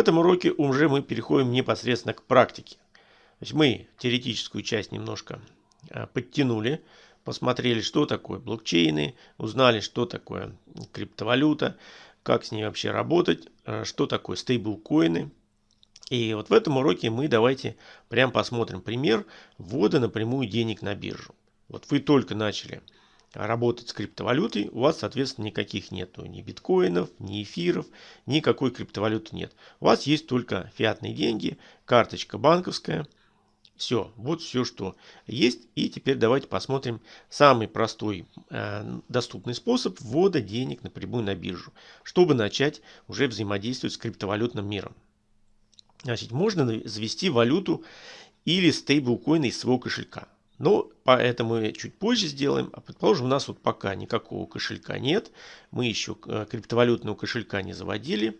этом уроке уже мы переходим непосредственно к практике. То есть мы теоретическую часть немножко а, подтянули, посмотрели, что такое блокчейны, узнали, что такое криптовалюта, как с ней вообще работать, а, что такое стейблкоины. И вот в этом уроке мы давайте прям посмотрим пример ввода напрямую денег на биржу. Вот вы только начали работать с криптовалютой, у вас, соответственно, никаких нету ни биткоинов, ни эфиров, никакой криптовалюты нет. У вас есть только фиатные деньги, карточка банковская – все, вот все, что есть. И теперь давайте посмотрим самый простой э, доступный способ ввода денег напрямую на биржу, чтобы начать уже взаимодействовать с криптовалютным миром. Значит, можно завести валюту или стейблкоины из своего кошелька. Но поэтому чуть позже сделаем. А предположим, у нас вот пока никакого кошелька нет. Мы еще э, криптовалютного кошелька не заводили.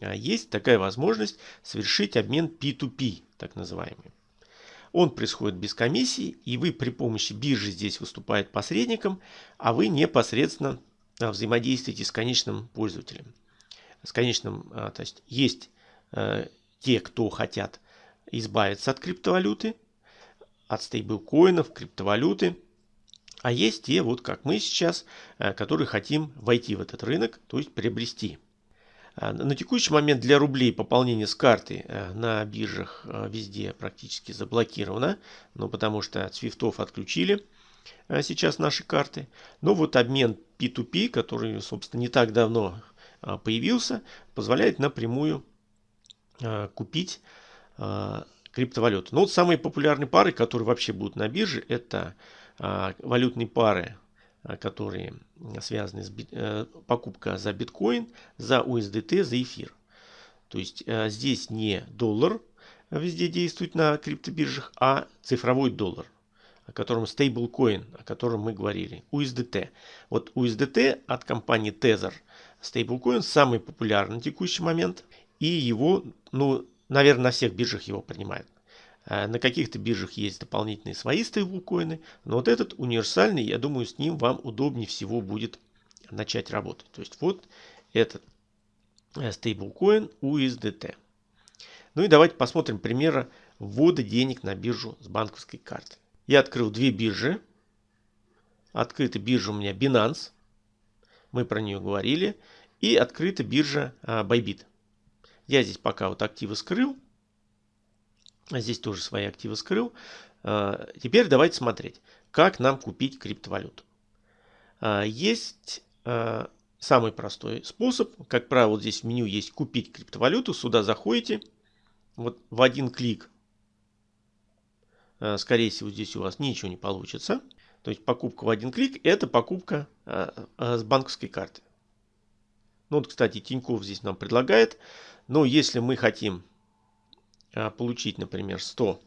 А есть такая возможность совершить обмен P2P, так называемый. Он происходит без комиссии, и вы при помощи биржи здесь выступает посредником, а вы непосредственно а, взаимодействуете с конечным пользователем. С конечным, а, то есть есть э, те, кто хотят избавиться от криптовалюты, от стейблкоинов, криптовалюты, а есть те, вот как мы сейчас, э, которые хотим войти в этот рынок, то есть приобрести. А, на текущий момент для рублей пополнение с карты э, на биржах э, везде практически заблокировано, ну, потому что от свифтов отключили э, сейчас наши карты. Но вот обмен P2P, который, собственно, не так давно появился, позволяет напрямую купить криптовалюту. Но вот самые популярные пары, которые вообще будут на бирже, это валютные пары Э, которые связаны с э, покупка за биткоин, за USDT, за эфир. То есть э, здесь не доллар везде действует на криптобиржах, а цифровой доллар, о котором стейблкоин, о котором мы говорили, USDT. Вот USDT от компании Tether стейблкоин самый популярный на текущий момент, и его, ну, наверное, на всех биржах его принимают. Э, на каких-то биржах есть дополнительные свои стейблкоины, но вот этот универсальный, я думаю, с ним вам удобнее всего будет начать работать. То есть вот этот э, стейблкоин USDT. Ну и давайте посмотрим примеры ввода денег на биржу с банковской карты. Я открыл две биржи. Открыта биржа у меня Binance. Мы про нее говорили. И открыта биржа э, Bybit. Я здесь пока вот активы скрыл. Здесь тоже свои активы скрыл. А, теперь давайте смотреть, как нам купить криптовалюту. А, есть а, самый простой способ. Как правило, вот здесь в меню есть «Купить криптовалюту». Сюда заходите. Вот в один клик. Скорее всего, здесь у вас ничего не получится. То есть покупка в один клик – это покупка с банковской карты. Ну вот, кстати, Тинькофф здесь нам предлагает. Но если мы хотим а, получить, например, 100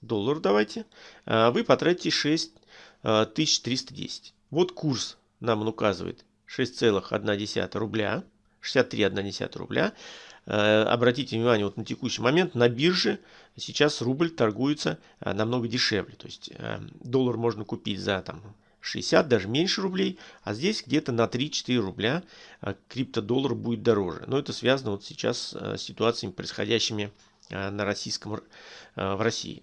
долларов, давайте, а, вы потратите 6310. Вот курс нам он указывает 6,1 рубля, 63,1 рубля. А, обратите внимание, вот на текущий момент на бирже сейчас рубль торгуется намного дешевле. То есть доллар можно купить за там, 60, даже меньше рублей, а здесь где-то на 3-4 рубля криптодоллар будет дороже. Но это связано вот сейчас с ситуациями, происходящими Э, на российском, э, в России.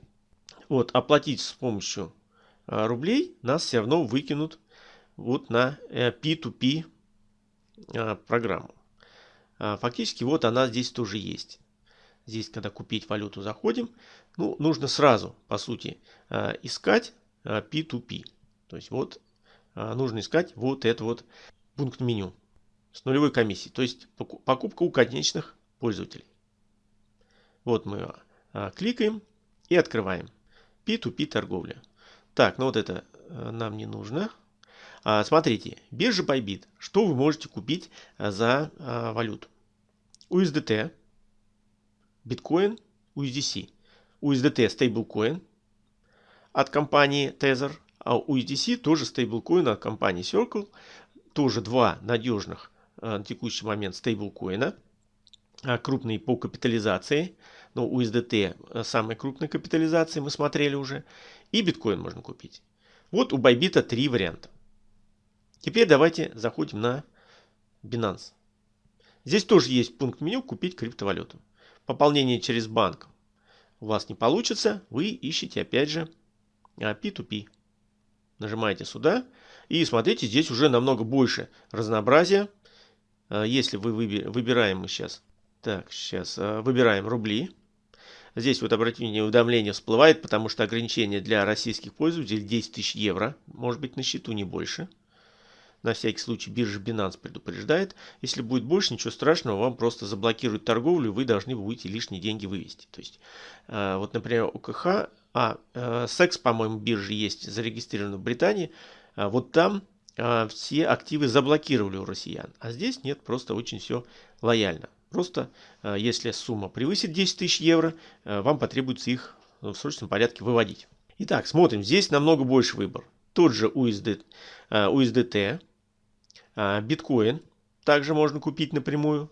Вот, оплатить с помощью э, рублей нас все равно выкинут вот на P2P программу. Фактически вот она здесь тоже есть. Здесь, когда купить валюту заходим, ну, нужно сразу, по сути, искать P2P. То есть вот нужно искать вот этот вот пункт меню с нулевой комиссией. То есть покупка у конечных пользователей. Вот мы а, кликаем и открываем. P2P торговля. Так, ну вот это а, нам не нужно. А, смотрите, биржа Bybit. Что вы можете купить а, за а, валюту? USDT, биткоин, USDC. USDT стейблкоин от компании Tether, а USDC тоже стейблкоин от компании Circle. Тоже два надежных а, на текущий момент стейблкоина. А, крупные по капитализации. Ну, USDT э, самой крупной капитализации мы смотрели уже. И биткоин можно купить. Вот у Bybit три варианта. Теперь давайте заходим на Binance. Здесь тоже есть пункт меню «Купить криптовалюту». Пополнение через банк у вас не получится, вы ищете опять же P2P. А, Нажимаете сюда и смотрите, здесь уже намного больше разнообразия. А, если вы выбираем мы сейчас, так, сейчас а, выбираем рубли. Здесь вот обратите внимание, уведомление всплывает, потому что ограничение для российских пользователей 10 тысяч евро. Может быть на счету не больше. На всякий случай биржа Binance предупреждает. Если будет больше, ничего страшного, вам просто заблокируют торговлю, вы должны будете лишние деньги вывести. То есть, э, вот, например, ОКХ, а, э, секс, по-моему, биржи есть зарегистрирована в Британии, э, вот там э, все активы заблокировали у россиян. А здесь нет, просто очень все лояльно. Просто, э, если сумма превысит 10 тысяч евро, э, вам потребуется их в срочном порядке выводить. Итак, смотрим, здесь намного больше выбор. Тот же USD, USDT, а, биткоин также можно купить напрямую.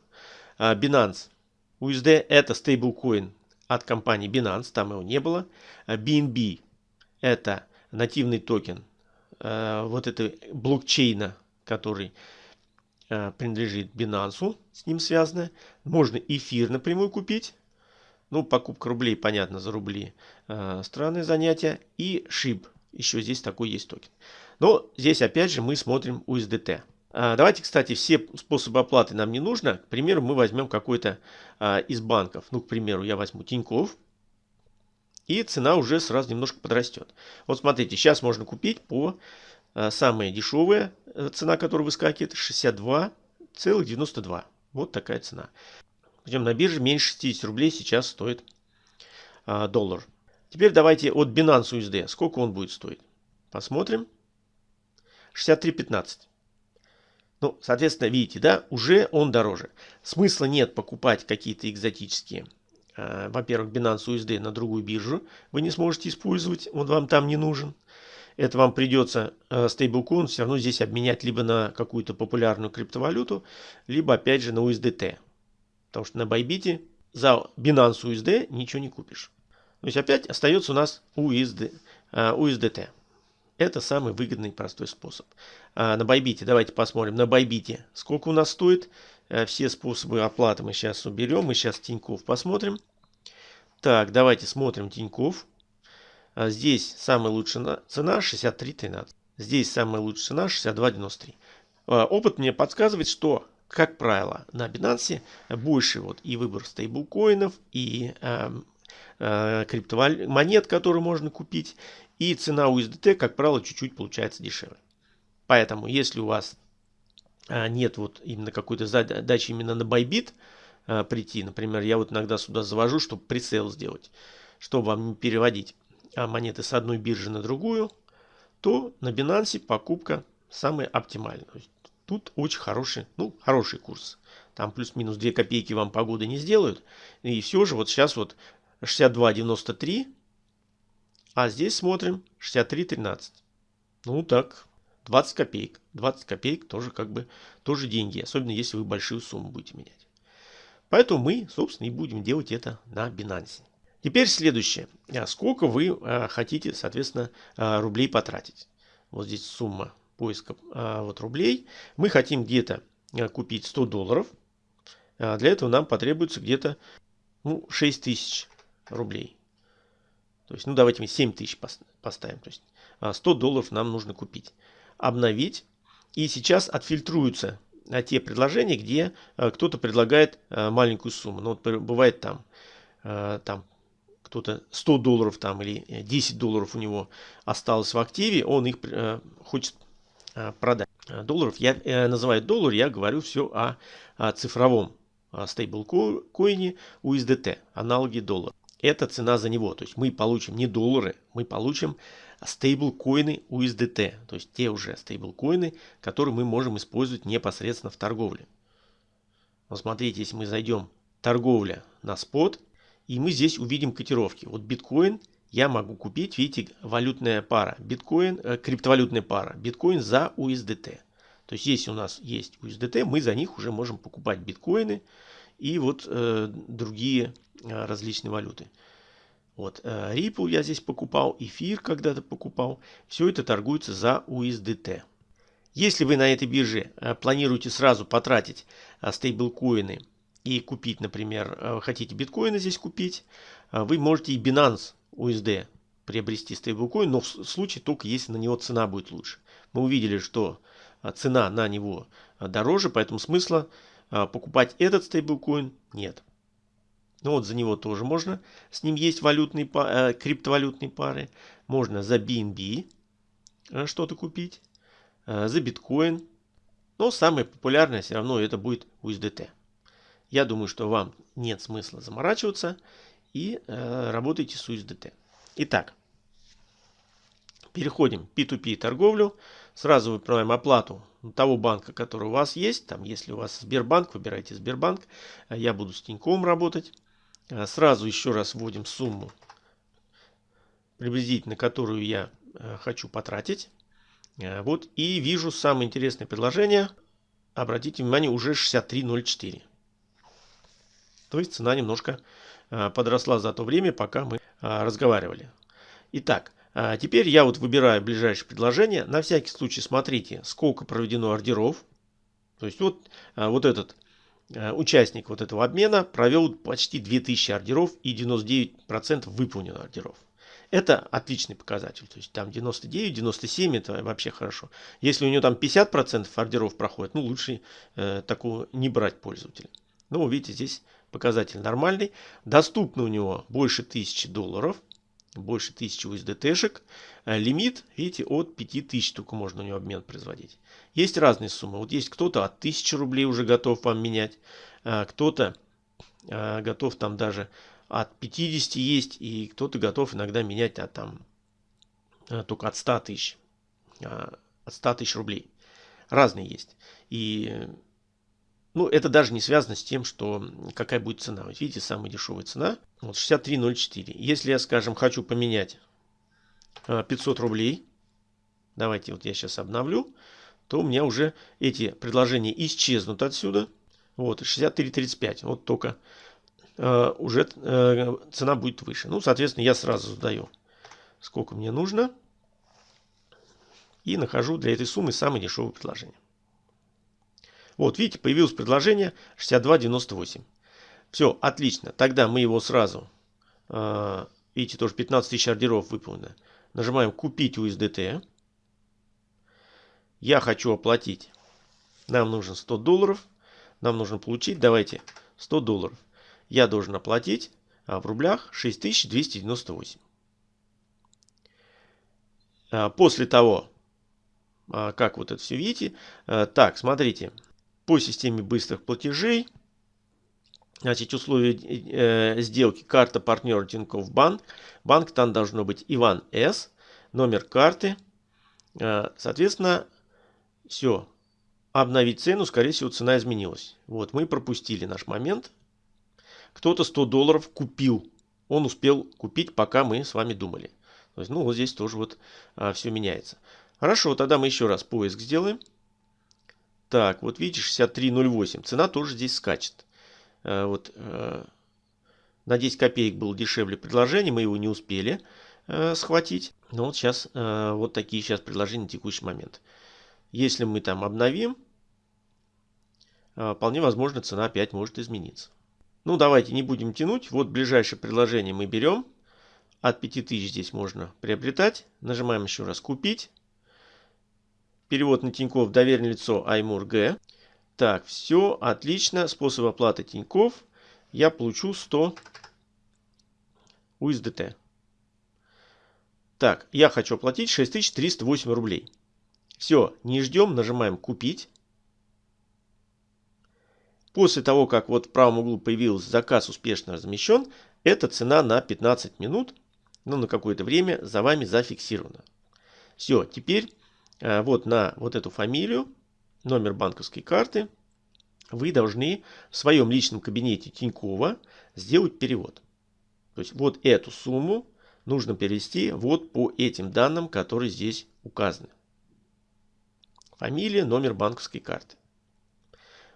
А, Binance USD это стейблкоин от компании Binance, там его не было. BNB а, это нативный токен вот этой блокчейна, который принадлежит Binance, с ним связано. Можно эфир напрямую купить. Ну, покупка рублей, понятно, за рубли. Странное занятие. И SHIB. Еще здесь такой есть токен. Но здесь опять же мы смотрим USDT. А, давайте, кстати, все способы оплаты нам не нужно. К примеру, мы возьмем какой-то а, из банков. Ну, к примеру, я возьму Тиньков. И цена уже сразу немножко подрастет. Вот смотрите, сейчас можно купить по а, самая дешевая э, цена, которая выскакивает, 62,92. Вот такая цена. Идем на бирже, меньше 60 рублей сейчас стоит доллар. Теперь давайте от Binance USD. Сколько он будет стоить? Посмотрим. 63,15. Ну, соответственно, видите, да, уже он дороже. Смысла нет покупать какие-то экзотические, э, во-первых, Binance USD на другую биржу. Вы не сможете использовать, он вам там не нужен. Это вам придется э, стейблкоин все равно здесь обменять либо на какую-то популярную криптовалюту, либо опять же на USDT. Потому что на Bybit за Binance USD ничего не купишь. То есть опять остается у нас USD, э, USDT. Это самый выгодный и простой способ. А, на Байбите, давайте посмотрим. На Байбите сколько у нас стоит. А, все способы оплаты мы сейчас уберем. Мы сейчас Тиньков посмотрим. Так, давайте смотрим Тиньков. А, здесь самая лучшая цена 63.13. Здесь самая лучшая цена 62.93. А, опыт мне подсказывает, что как правило, на Binance больше вот и выбор стейблкоинов, и э, э, криптомонет, которые можно купить, и цена USDT, как правило, чуть-чуть получается дешевле. Поэтому, если у вас а, нет вот именно какой-то задачи именно на Bybit а, прийти, например, я вот иногда сюда завожу, чтобы прицел сделать, чтобы вам не переводить монеты с одной биржи на другую, то на Binance покупка самая оптимальная. Тут очень хороший, ну, хороший курс. Там плюс-минус 2 копейки вам погоды не сделают. И все же вот сейчас вот 62.93 а здесь смотрим 63.13. Ну так, 20 копеек. 20 копеек тоже как бы тоже деньги, особенно если вы большую сумму будете менять. Поэтому мы, собственно, и будем делать это на Binance. Теперь следующее. А сколько вы а, хотите, соответственно, а, рублей потратить? Вот здесь сумма поиска вот рублей. Мы хотим где-то купить 100 долларов. Для этого нам потребуется где-то ну, 6 тысяч рублей. То есть, ну давайте мы 7 тысяч поставим. То есть 100 а, долларов нам нужно купить. Обновить. И сейчас отфильтруются а, те предложения, где а, кто-то предлагает маленькую сумму. Ну, вот бывает там, там кто-то 100 долларов там или 10 долларов у него осталось в активе, он их хочет продать. Долларов я называю доллар, я говорю все о, о цифровом стейблкоине USDT, аналоги доллара это цена за него. То есть мы получим не доллары, мы получим стейблкоины USDT. То есть те уже стейблкоины, которые мы можем использовать непосредственно в торговле. Вот смотрите, если мы зайдем торговля на спот, и мы здесь увидим котировки. Вот биткоин я могу купить, видите, валютная пара, биткоин, э, криптовалютная пара, биткоин за USDT. То есть если у нас есть USDT, мы за них уже можем покупать биткоины и вот э, другие Э, различные валюты. Вот, э, Ripple я здесь покупал, эфир когда-то покупал. Все это торгуется за USDT. Если вы на этой бирже э, планируете сразу потратить э, стейблкоины и купить, например, э, хотите биткоины здесь купить, вы можете и Binance USD приобрести стейблкоин, но в случае только если на него цена будет лучше. Мы увидели, что цена на него дороже, поэтому смысла покупать этот стейблкоин нет. Ну вот за него тоже можно. С ним есть валютные, криптовалютные пары. Можно за BNB что-то купить. Э, за биткоин. Но самое популярное все равно это будет USDT. Я думаю, что вам нет смысла заморачиваться и э, работайте с USDT. Итак, переходим в P2P торговлю. Сразу выбираем оплату того банка, который у вас есть. Там, если у вас Сбербанк, выбирайте Сбербанк. Э, я буду с Тиньковым работать. Э, сразу еще раз вводим сумму, приблизительно которую я хочу потратить. Э, вот и вижу самое интересное предложение. Обратите внимание, уже 63.04. То есть цена немножко э, подросла за то время, пока мы э, разговаривали. Итак, теперь я вот выбираю ближайшее предложение. На всякий случай смотрите, сколько проведено ордеров. То есть вот, вот этот участник вот этого обмена провел почти 2000 ордеров и 99% выполнено ордеров. Это отличный показатель. То есть там 99, 97 это вообще хорошо. Если у него там 50% ордеров проходит, ну лучше э, такого не брать пользователя. Ну, видите, здесь показатель нормальный. Доступно у него больше 1000 долларов. Больше 1000 USDT-шек. Э, лимит, видите, от 5000 только можно у него обмен производить. Есть разные суммы. Вот есть кто-то от 1000 рублей уже готов вам менять. Э, кто-то э, готов там даже от 50 есть, и кто-то готов иногда менять от, там, э, только от 100 тысяч, а, от 100 тысяч рублей. Разные есть. И ну, это даже не связано с тем, что какая будет цена. Вот видите, самая дешевая цена вот 63.04. Если я, скажем, хочу поменять 500 а, рублей, давайте вот я сейчас обновлю, то у меня уже эти предложения исчезнут отсюда. Вот, 63.35. Вот только Э, уже э, цена будет выше. Ну, соответственно, я сразу задаю, сколько мне нужно. И нахожу для этой суммы самое дешевое предложение. Вот, видите, появилось предложение 62.98. Все, отлично. Тогда мы его сразу, э, видите, тоже 15 тысяч ордеров выполнено. Нажимаем «Купить USDT». Я хочу оплатить. Нам нужно 100 долларов. Нам нужно получить, давайте, 100 долларов я должен оплатить а, в рублях 6298. А, после того, а, как вот это все видите, так, смотрите, по системе быстрых платежей, значит, условия э, сделки карта партнер Тинькофф Банк, банк там должно быть Иван С, номер карты, соответственно, все, обновить цену, скорее всего, цена изменилась. Вот, мы пропустили наш момент, кто-то 100 долларов купил. Он успел купить, пока мы с вами думали. То есть, ну, вот здесь тоже вот а, все меняется. Хорошо, тогда мы еще раз поиск сделаем. Так, вот видите, 63.08. Цена тоже здесь скачет. А, вот а, на 10 копеек было дешевле предложение, мы его не успели а, схватить. Но вот сейчас вот такие сейчас предложения на текущий момент. Если мы там обновим, вполне возможно цена опять может измениться. Ну, давайте не будем тянуть. Вот ближайшее предложение мы берем. От 5000 здесь можно приобретать. Нажимаем еще раз «Купить». Перевод на Тинькофф доверенное лицо Аймур Г. Так, все, отлично. Способ оплаты Тинькофф. Я получу 100 USDT. Так, я хочу оплатить 6308 рублей. Все, не ждем, нажимаем «Купить». После того, как вот в правом углу появился заказ успешно размещен, эта цена на 15 минут, ну на какое-то время за вами зафиксирована. Все, теперь э, вот на вот эту фамилию, номер банковской карты, вы должны в своем личном кабинете Тинькова сделать перевод. То есть вот эту сумму нужно перевести вот по этим данным, которые здесь указаны. Фамилия, номер банковской карты.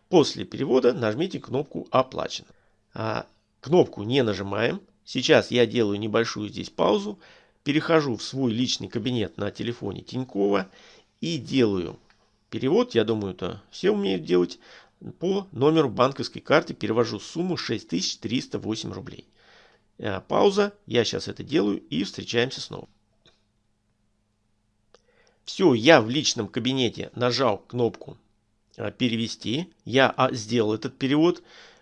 После перевода нажмите кнопку «Оплачено». А, кнопку не нажимаем. Сейчас я делаю небольшую здесь паузу. Перехожу в свой личный кабинет на телефоне Тинькова и делаю перевод, я думаю, это все умеют делать, по номеру банковской карты перевожу сумму 6308 рублей. Э, пауза, я сейчас это делаю и встречаемся снова. Все, я в личном кабинете нажал кнопку э, перевести. Я а, сделал этот перевод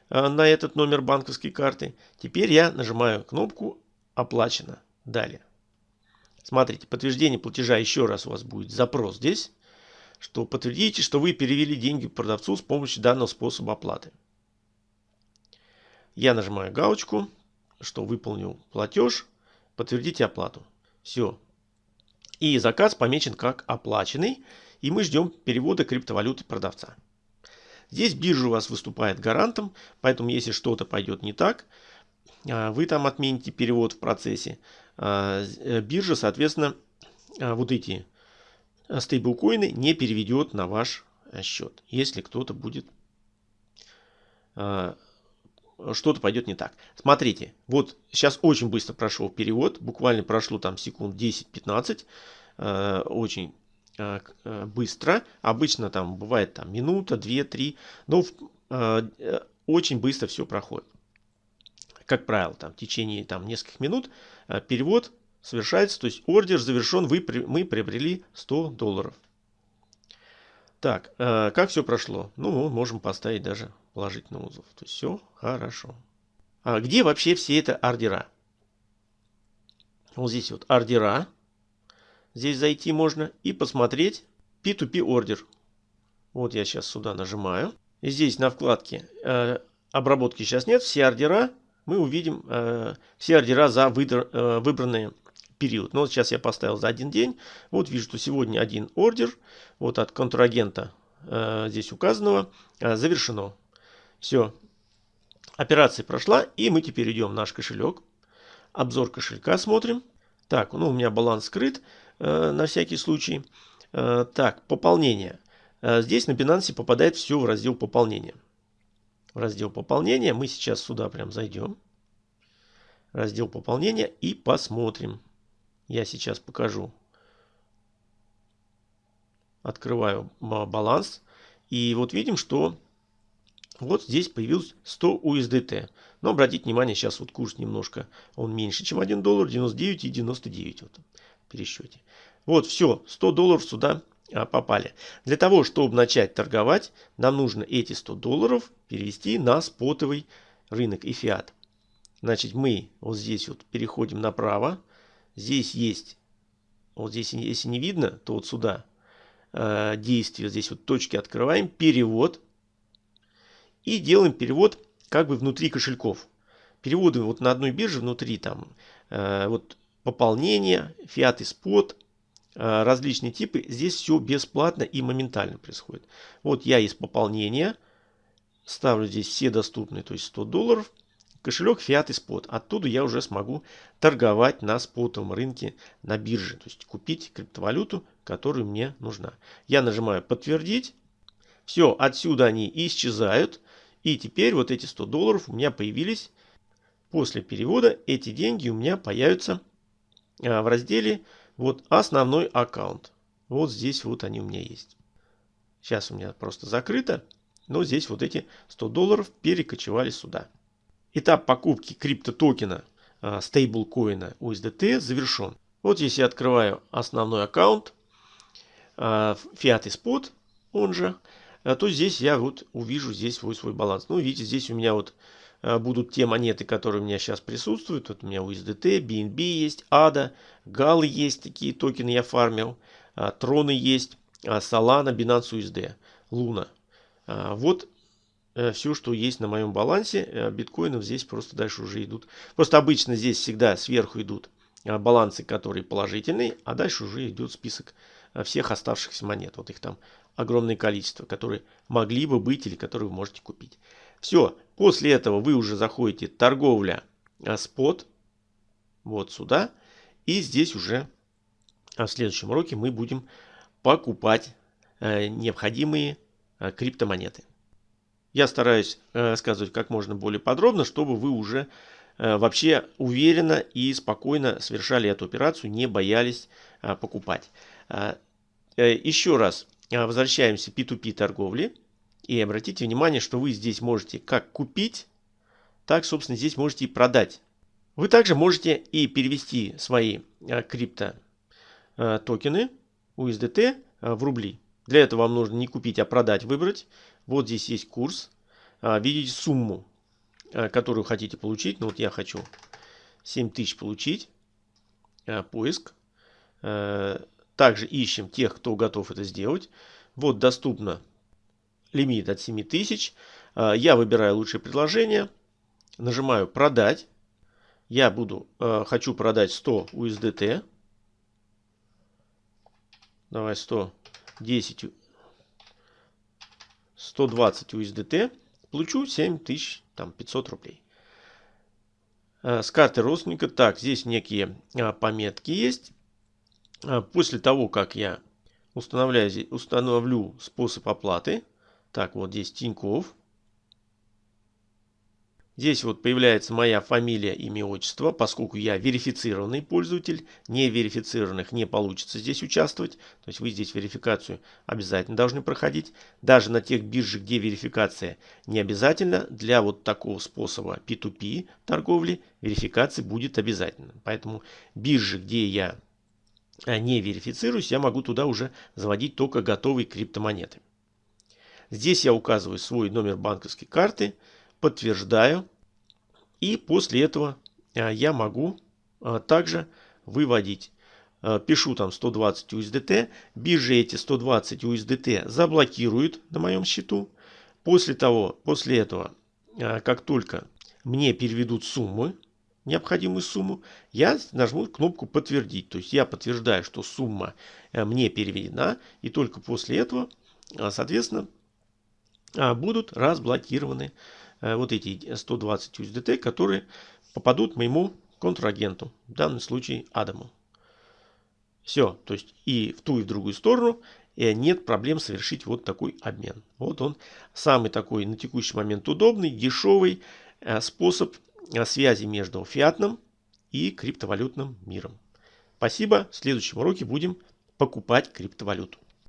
э, на этот номер банковской карты. Теперь я нажимаю кнопку оплачено. Далее. Смотрите, подтверждение платежа еще раз у вас будет запрос здесь, что подтвердите, что вы перевели деньги продавцу с помощью данного способа оплаты. Я нажимаю галочку, что выполнил платеж, подтвердите оплату. Все, и заказ помечен как оплаченный. И мы ждем перевода криптовалюты продавца. Здесь биржа у вас выступает гарантом. Поэтому если что-то пойдет не так, а, вы там отмените перевод в процессе. А, э, биржа, соответственно, а, вот эти стейблкоины не переведет на ваш счет. Если кто-то будет что-то пойдет не так. Смотрите, вот сейчас очень быстро прошел перевод, буквально прошло там секунд 10-15, э, очень э, э, быстро. Обычно там бывает там минута, 2-3, но э, очень быстро все проходит. Как правило, там в течение там нескольких минут э, перевод совершается, то есть ордер завершен, вы, мы приобрели 100 долларов. Так, э, как все прошло? Ну, можем поставить даже положительный отзыв. То есть все хорошо. А где вообще все это ордера? Вот здесь вот ордера. Здесь зайти можно и посмотреть P2P ордер. Вот я сейчас сюда нажимаю. И здесь на вкладке э, обработки сейчас нет. Все ордера мы увидим, э, все ордера за выдр, э, выбранные период. Но вот сейчас я поставил за один день. Вот вижу, что сегодня один ордер. Вот от контрагента э, здесь указанного э, завершено. Все. Операция прошла. И мы теперь идем в наш кошелек. Обзор кошелька смотрим. Так, ну у меня баланс скрыт э, на всякий случай. Э, так, пополнение. Э, здесь на Binance попадает все в раздел пополнения. В раздел пополнения мы сейчас сюда прям зайдем. Раздел пополнения и посмотрим. Я сейчас покажу. Открываю баланс. И вот видим, что вот здесь появилось 100 USDT. Но обратите внимание, сейчас вот курс немножко, он меньше, чем 1 доллар, 99 и 99 вот, в пересчете. Вот все, 100 долларов сюда а, попали. Для того, чтобы начать торговать, нам нужно эти 100 долларов перевести на спотовый рынок и фиат. Значит, мы вот здесь вот переходим направо. Здесь есть, вот здесь, если не видно, то вот сюда э, действие, здесь вот точки открываем, перевод. И делаем перевод как бы внутри кошельков. Переводы вот на одной бирже внутри там э, вот пополнение, фиат и спот, э, различные типы. Здесь все бесплатно и моментально происходит. Вот я из пополнения ставлю здесь все доступные, то есть 100 долларов кошелек Fiat и Spot. Оттуда я уже смогу торговать на спотовом рынке на бирже. То есть купить криптовалюту, которая мне нужна. Я нажимаю подтвердить. Все, отсюда они исчезают. И теперь вот эти 100 долларов у меня появились. После перевода эти деньги у меня появятся а, в разделе вот основной аккаунт. Вот здесь вот они у меня есть. Сейчас у меня просто закрыто. Но здесь вот эти 100 долларов перекочевали сюда. Этап покупки криптотокена стейблкоина USDT завершен. Вот здесь я открываю основной аккаунт а, Fiat и Spot, он же, а, то здесь я вот увижу здесь свой, свой баланс. Ну, видите, здесь у меня вот а, будут те монеты, которые у меня сейчас присутствуют. Вот у меня USDT, BNB есть, ADA, GAL есть, такие токены я фармил, Троны есть, Solana, Binance USD, Luna. Вот все, что есть на моем балансе. Э, биткоинов здесь просто дальше уже идут. Просто обычно здесь всегда сверху идут э, балансы, которые положительные, а дальше уже идет список всех оставшихся монет. Вот их там огромное количество, которые могли бы быть или которые вы можете купить. Все, после этого вы уже заходите торговля спот, вот сюда. И здесь уже в следующем уроке мы будем покупать необходимые криптомонеты. Я стараюсь э, рассказывать как можно более подробно, чтобы вы уже э, вообще уверенно и спокойно совершали эту операцию, не боялись э, покупать. Еще раз, возвращаемся к P2P торговле. И обратите внимание, что вы здесь можете как купить, так, собственно, здесь можете и продать. Вы также можете и перевести свои крипто токены USDT в рубли. Для этого вам нужно не купить, а продать, выбрать. Вот здесь есть курс. Видите сумму, которую хотите получить. Ну вот я хочу 7000 получить. Поиск. Также ищем тех, кто готов это сделать. Вот доступно лимит от 7000. А, я выбираю лучшее предложение. Нажимаю продать. Я буду, а, хочу продать 100 USDT. Давай 110, 120 USDT. Получу 7500 рублей. А, с карты родственника. Так, здесь некие пометки есть. После того, как я устанавливаю, установлю способ оплаты, так, вот здесь Тиньков. Здесь вот появляется моя фамилия, имя, отчество, поскольку я верифицированный пользователь. Не верифицированных не получится здесь участвовать. То есть вы здесь верификацию обязательно должны проходить. Даже на тех биржах, где верификация не обязательно, для вот такого способа P2P торговли верификация будет обязательно. Поэтому биржи, где я не верифицируюсь, я могу туда уже заводить только готовые криптомонеты. Здесь я указываю свой номер банковской карты, подтверждаю. И после этого а, я могу а, также выводить. А, пишу там 120 USDT. Биржа эти 120 USDT заблокируют на моем счету. После того, после этого, как только мне переведут суммы, необходимую сумму, я нажму кнопку подтвердить. То есть я подтверждаю, что сумма мне переведена. И только после этого, соответственно, будут разблокированы вот эти 120 USDT, которые попадут моему контрагенту, в данном случае Адаму. Все, то есть и в ту, и в другую сторону нет проблем совершить вот такой обмен. Вот он самый такой на текущий момент удобный, дешевый э, способ э, связи между фиатным и криптовалютным миром. Спасибо. В следующем уроке будем покупать криптовалюту.